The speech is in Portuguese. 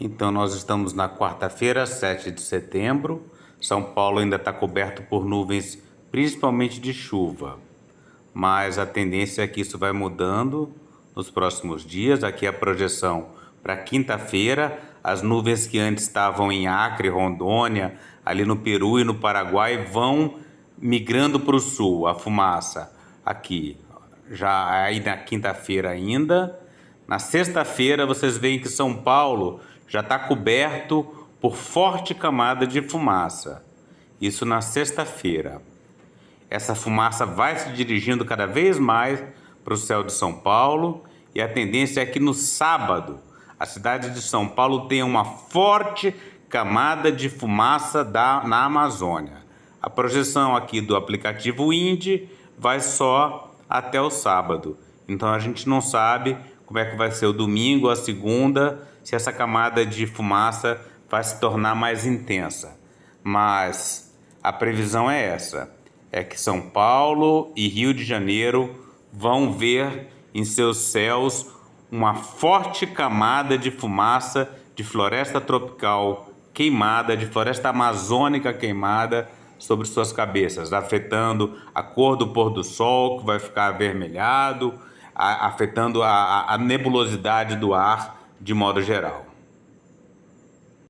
Então, nós estamos na quarta-feira, 7 de setembro. São Paulo ainda está coberto por nuvens, principalmente de chuva. Mas a tendência é que isso vai mudando nos próximos dias. Aqui a projeção para quinta-feira. As nuvens que antes estavam em Acre, Rondônia, ali no Peru e no Paraguai vão migrando para o sul, a fumaça aqui. Já aí na quinta-feira ainda. Na sexta-feira vocês veem que São Paulo já está coberto por forte camada de fumaça. Isso na sexta-feira. Essa fumaça vai se dirigindo cada vez mais para o céu de São Paulo e a tendência é que no sábado a cidade de São Paulo tenha uma forte camada de fumaça da, na Amazônia. A projeção aqui do aplicativo Indy vai só até o sábado. Então a gente não sabe como é que vai ser o domingo, a segunda, se essa camada de fumaça vai se tornar mais intensa. Mas a previsão é essa, é que São Paulo e Rio de Janeiro vão ver em seus céus uma forte camada de fumaça de floresta tropical queimada, de floresta amazônica queimada sobre suas cabeças, afetando a cor do pôr do sol, que vai ficar avermelhado, afetando a, a nebulosidade do ar de modo geral.